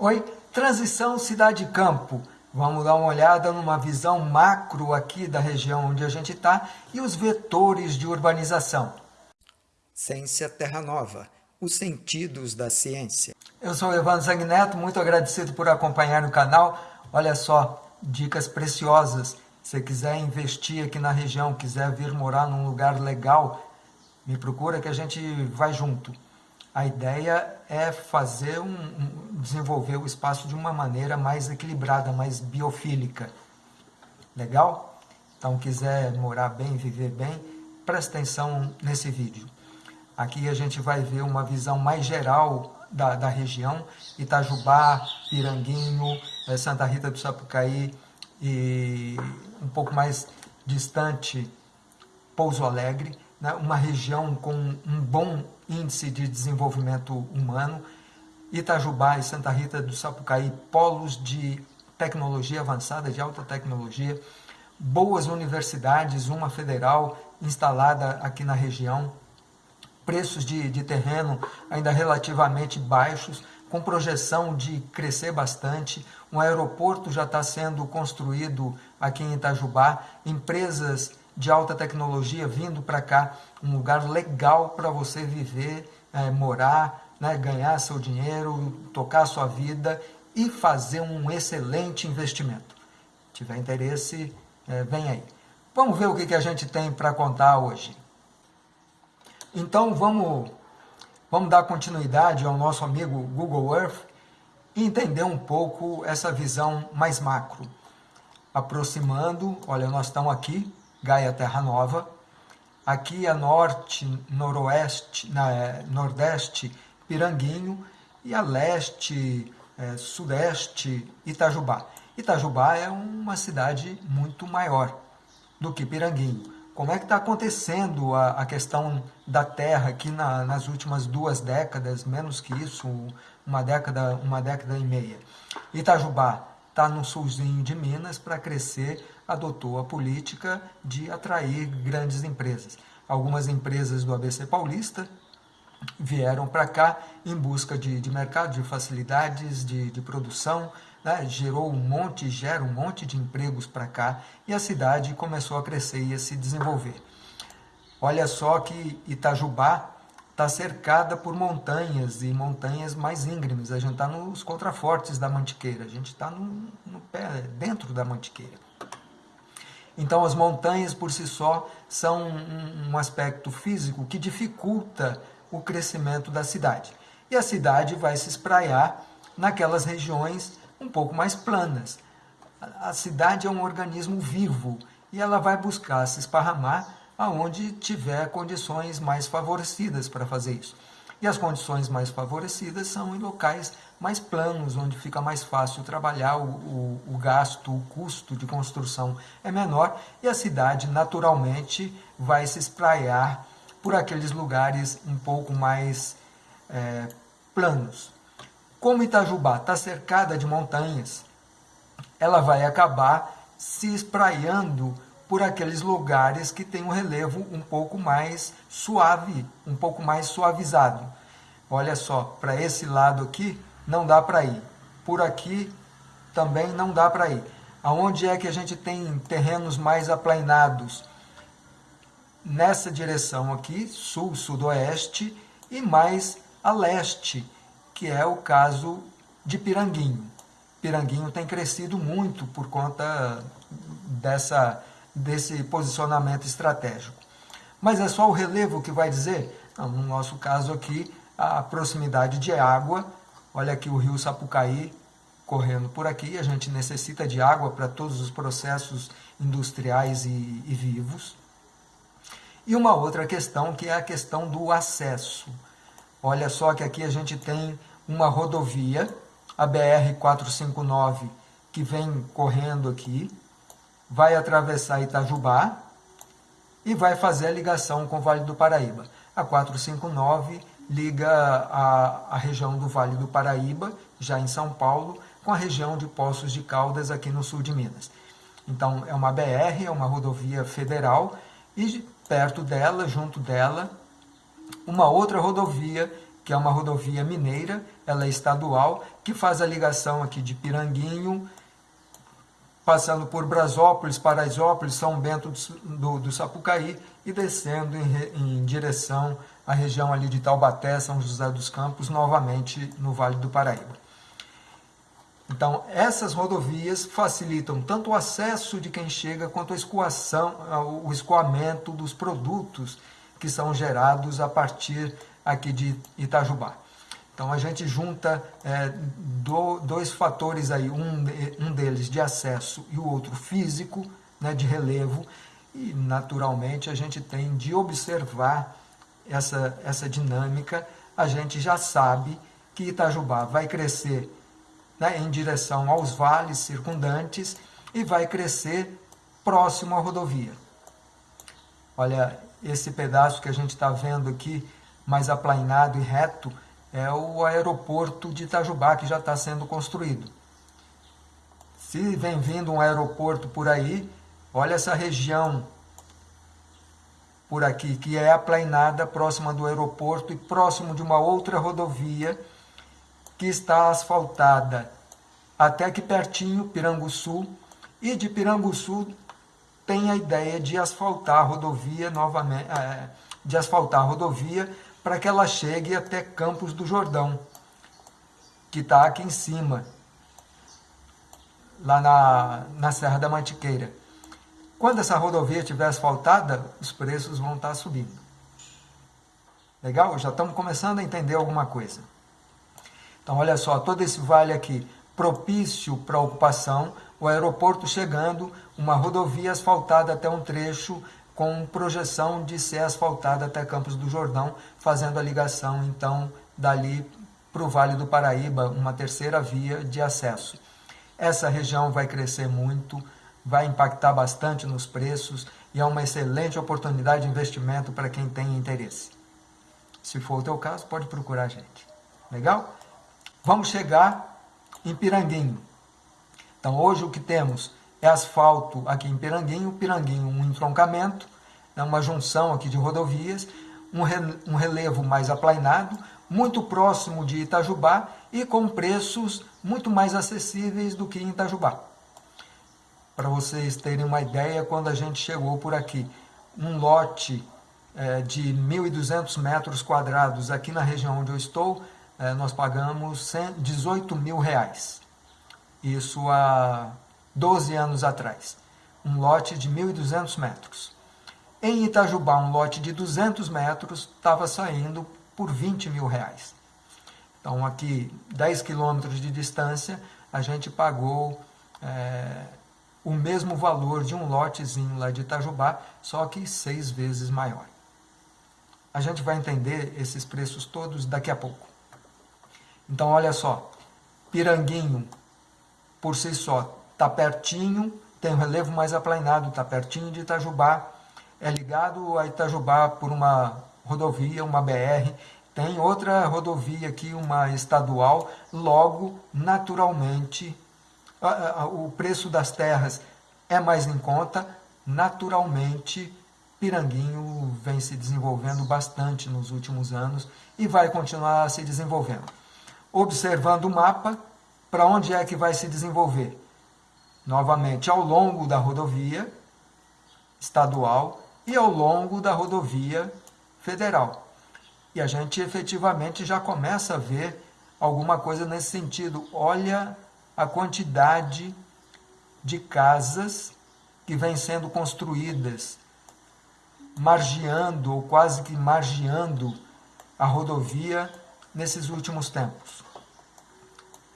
Oi, transição cidade-campo. Vamos dar uma olhada numa visão macro aqui da região onde a gente está e os vetores de urbanização. Ciência Terra Nova, os sentidos da ciência. Eu sou o Evandro Zangneto, muito agradecido por acompanhar o canal. Olha só, dicas preciosas. Se você quiser investir aqui na região, quiser vir morar num lugar legal, me procura que a gente vai junto. A ideia é fazer um, um, desenvolver o espaço de uma maneira mais equilibrada, mais biofílica. Legal? Então, quiser morar bem, viver bem, presta atenção nesse vídeo. Aqui a gente vai ver uma visão mais geral da, da região, Itajubá, Piranguinho, eh, Santa Rita do Sapucaí e um pouco mais distante, Pouso Alegre, né? uma região com um bom índice de desenvolvimento humano, Itajubá e Santa Rita do Sapucaí, polos de tecnologia avançada, de alta tecnologia, boas universidades, uma federal instalada aqui na região, preços de, de terreno ainda relativamente baixos, com projeção de crescer bastante, um aeroporto já está sendo construído aqui em Itajubá, empresas de alta tecnologia vindo para cá, um lugar legal para você viver, é, morar, né, ganhar seu dinheiro, tocar sua vida e fazer um excelente investimento. Se tiver interesse, é, vem aí. Vamos ver o que, que a gente tem para contar hoje. Então vamos, vamos dar continuidade ao nosso amigo Google Earth e entender um pouco essa visão mais macro. Aproximando, olha, nós estamos aqui, Gaia Terra Nova. Aqui a norte, noroeste, na, é, nordeste, Piranguinho. E a leste, é, sudeste, Itajubá. Itajubá é uma cidade muito maior do que Piranguinho. Como é que está acontecendo a, a, questão da terra aqui na, nas últimas duas décadas, menos que isso, uma década, uma década e meia? Itajubá está no sulzinho de Minas para crescer, adotou a política de atrair grandes empresas. Algumas empresas do ABC Paulista vieram para cá em busca de, de mercado, de facilidades de, de produção, né? gerou um monte, gera um monte de empregos para cá e a cidade começou a crescer e a se desenvolver. Olha só que Itajubá está cercada por montanhas e montanhas mais íngremes. A gente está nos contrafortes da Mantiqueira, a gente está no, no pé, dentro da Mantiqueira. Então as montanhas por si só são um, aspecto físico que dificulta o crescimento da cidade. E a cidade vai se espraiar naquelas regiões um pouco mais planas. A cidade é um organismo vivo e ela vai buscar se esparramar aonde tiver condições mais favorecidas para fazer isso. E as condições mais favorecidas são em locais mais planos, onde fica mais fácil trabalhar, o, o, o, gasto, o custo de construção é menor e a cidade naturalmente vai se espraiar por aqueles lugares um pouco mais é, planos. Como Itajubá está cercada de montanhas, ela vai acabar se espraiando por aqueles lugares que tem um relevo um pouco mais suave, um pouco mais suavizado. Olha só, para esse lado aqui não dá para ir. Por aqui também não dá para ir. Aonde é que a gente tem terrenos mais aplainados? Nessa direção aqui, sul, sudoeste e mais a leste, que é o caso de Piranguinho. Piranguinho tem crescido muito por conta dessa desse posicionamento estratégico. Mas é só o relevo que vai dizer? Não, no nosso caso aqui, a proximidade de água. Olha aqui o rio Sapucaí correndo por aqui. A gente necessita de água para todos os processos industriais e, e vivos. E uma outra questão que é a questão do acesso. Olha só que aqui a gente tem uma rodovia, a BR-459, que vem correndo aqui, vai atravessar Itajubá e vai fazer a ligação com o Vale do Paraíba. A 459 liga a, a região do Vale do Paraíba, já em São Paulo, com a região de Poços de Caldas, aqui no sul de Minas. Então, é uma BR, é uma rodovia federal, e perto dela, junto dela, uma outra rodovia que é uma rodovia mineira, ela é estadual, que faz a ligação aqui de Piranguinho, passando por Brasópolis, Paraisópolis, São Bento do, do Sapucaí e descendo em, em direção à região ali de Taubaté, São José dos Campos, novamente no Vale do Paraíba. Então, essas rodovias facilitam tanto o acesso de quem chega quanto a escoação, o escoamento dos produtos que são gerados a partir aqui de Itajubá. Então, a gente junta é, do, dois fatores aí, um, um deles de acesso e o outro físico, né, de relevo, e naturalmente a gente tem de observar essa, essa dinâmica, a gente já sabe que Itajubá vai crescer né, em direção aos vales circundantes e vai crescer próximo à rodovia. Olha, esse pedaço que a gente está vendo aqui, mais aplainado e reto, é o aeroporto de Itajubá, que já está sendo construído. Se vem vindo um aeroporto por aí, olha essa região por aqui, que é aplainada, próxima do aeroporto e próximo de uma outra rodovia, que está asfaltada até aqui pertinho, Piranguçu, e de Piranguçu tem a ideia de asfaltar a rodovia novamente, é, de asfaltar a rodovia para que ela chegue até Campos do Jordão, que está aqui em cima, lá na, na Serra da Mantiqueira. Quando essa rodovia estiver asfaltada, os preços vão estar tá subindo. Legal? Já estamos começando a entender alguma coisa. Então, olha só, todo esse vale aqui, propício para ocupação, o aeroporto chegando, uma rodovia asfaltada até um trecho com projeção de ser asfaltada até Campos do Jordão, fazendo a ligação, então, dali para o Vale do Paraíba, uma terceira via de acesso. Essa região vai crescer muito, vai impactar bastante nos preços e é uma excelente oportunidade de investimento para quem tem interesse. Se for o teu caso, pode procurar a gente. Legal? Vamos chegar em Piranguinho. Então, hoje o que temos é asfalto aqui em Piranguinho, Piranguinho um entroncamento, né, uma junção aqui de rodovias, um, re, relevo mais aplainado, muito próximo de Itajubá e com preços muito mais acessíveis do que em Itajubá. Para vocês terem uma ideia, quando a gente chegou por aqui, um lote é, de 1.200 metros quadrados aqui na região onde eu estou, é, nós pagamos 18 mil reais. Isso há 12 anos atrás. Um lote de 1.200 metros. Em Itajubá, um lote de 200 metros estava saindo por 20 mil reais. Então, aqui, 10 quilômetros de distância, a gente pagou é, o mesmo valor de um lotezinho lá de Itajubá, só que seis vezes maior. A gente vai entender esses preços todos daqui a pouco. Então, olha só, Piranguinho, por si só, está pertinho, tem um relevo mais aplanado, está pertinho de Itajubá, é ligado a Itajubá por uma rodovia, uma BR, tem outra rodovia aqui, uma estadual, logo, naturalmente, o preço das terras é mais em conta, naturalmente, Piranguinho vem se desenvolvendo bastante nos últimos anos e vai continuar se desenvolvendo. Observando o mapa, para onde é que vai se desenvolver? Novamente, ao longo da rodovia estadual e ao longo da rodovia federal. E a gente efetivamente já começa a ver alguma coisa nesse sentido. Olha a quantidade de casas que vêm sendo construídas, margeando ou quase que margeando a rodovia nesses últimos tempos.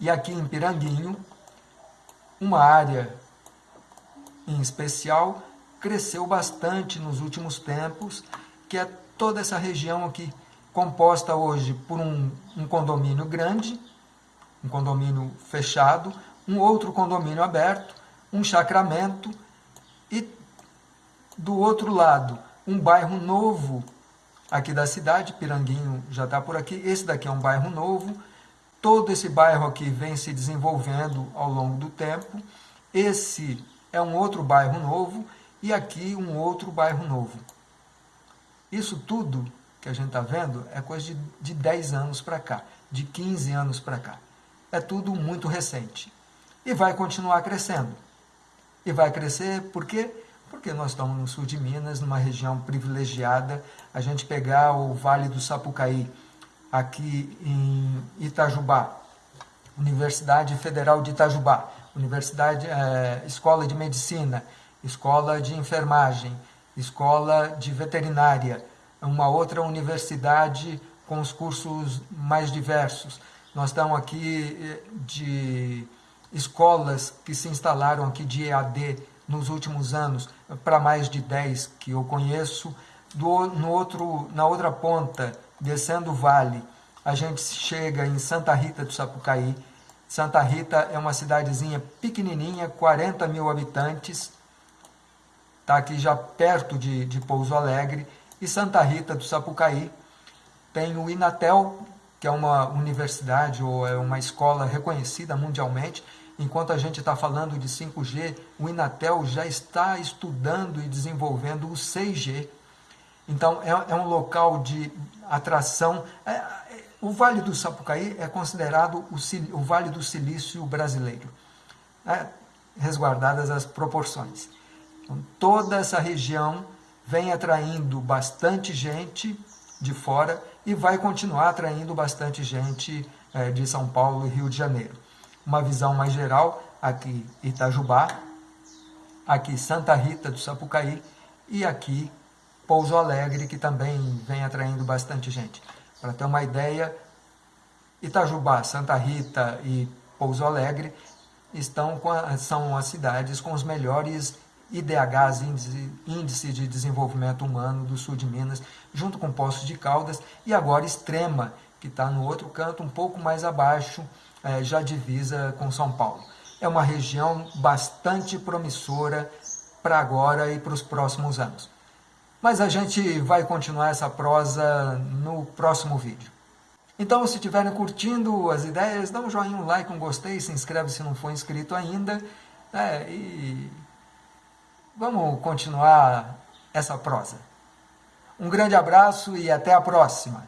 E aqui em Piranguinho, uma área em especial cresceu bastante nos últimos tempos, que é toda essa região aqui, composta hoje por um, um condomínio grande, um condomínio fechado, um outro condomínio aberto, um chacramento e do outro lado um bairro novo aqui da cidade, Piranguinho já está por aqui, esse daqui é um bairro novo, todo esse bairro aqui vem se desenvolvendo ao longo do tempo, esse é um outro bairro novo e aqui um outro bairro novo. Isso tudo que a gente está vendo é coisa de, de 10 anos para cá, de 15 anos para cá. É tudo muito recente. E vai continuar crescendo. E vai crescer por quê? Porque nós estamos no sul de Minas, numa região privilegiada. A gente pegar o Vale do Sapucaí, aqui em Itajubá, Universidade Federal de Itajubá, Universidade, é, Escola de Medicina, Escola de Enfermagem, Escola de Veterinária, uma outra universidade com os cursos mais diversos. Nós estamos aqui eh, de escolas que se instalaram aqui de EAD nos últimos anos, para mais de 10 que eu conheço. Do, no outro, na outra ponta, descendo o vale, a gente chega em Santa Rita do Sapucaí. Santa Rita é uma cidadezinha pequenininha, 40 mil habitantes, está aqui já perto de, de Pouso Alegre, e Santa Rita do Sapucaí tem o Inatel, que é uma universidade ou é uma escola reconhecida mundialmente. Enquanto a gente está falando de 5G, o Inatel já está estudando e desenvolvendo o 6G. Então, é, é um local de atração. É, é, o Vale do Sapucaí é considerado o, o Vale do Silício brasileiro, né? resguardadas as proporções. Então, toda essa região vem atraindo bastante gente de fora e vai continuar atraindo bastante gente é, de São Paulo e Rio de Janeiro. Uma visão mais geral, aqui Itajubá, aqui Santa Rita do Sapucaí e aqui Pouso Alegre, que também vem atraindo bastante gente. Para ter uma ideia, Itajubá, Santa Rita e Pouso Alegre estão a, são as cidades com os melhores IDHs, índice, índice de Desenvolvimento Humano do sul de Minas, junto com Poços de Caldas, e agora Extrema, que está no outro canto, um pouco mais abaixo, é, já divisa com São Paulo. É uma região bastante promissora para agora e para os próximos anos. Mas a gente vai continuar essa prosa no próximo vídeo. Então, se estiverem curtindo as ideias, dá um joinha, um like, um gostei, se inscreve se não for inscrito ainda. É, e Vamos continuar essa prosa. Um grande abraço e até a próxima.